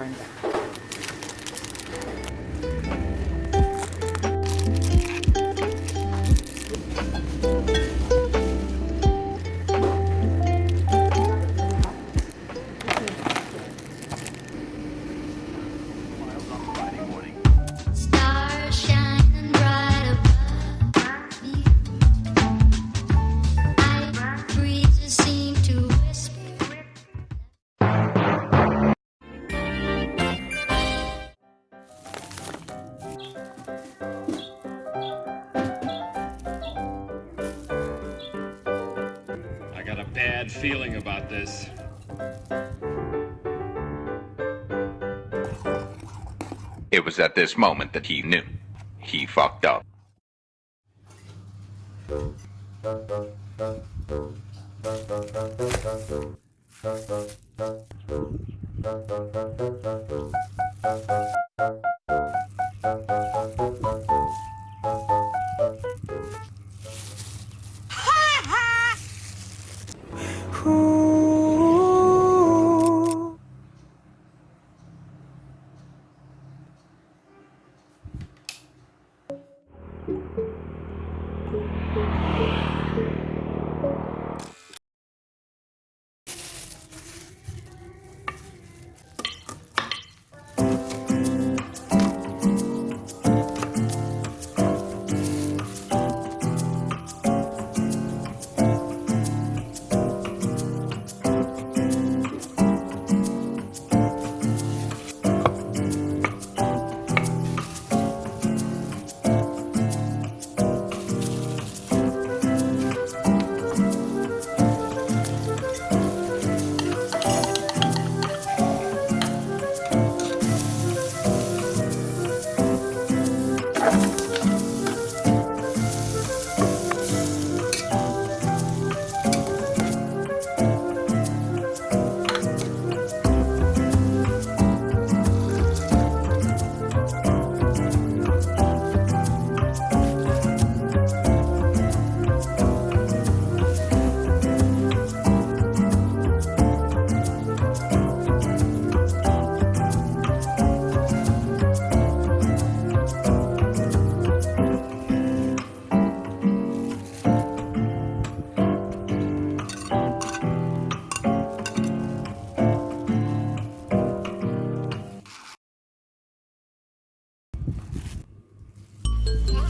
Brenda. Got a bad feeling about this. It was at this moment that he knew. He fucked up. Yeah.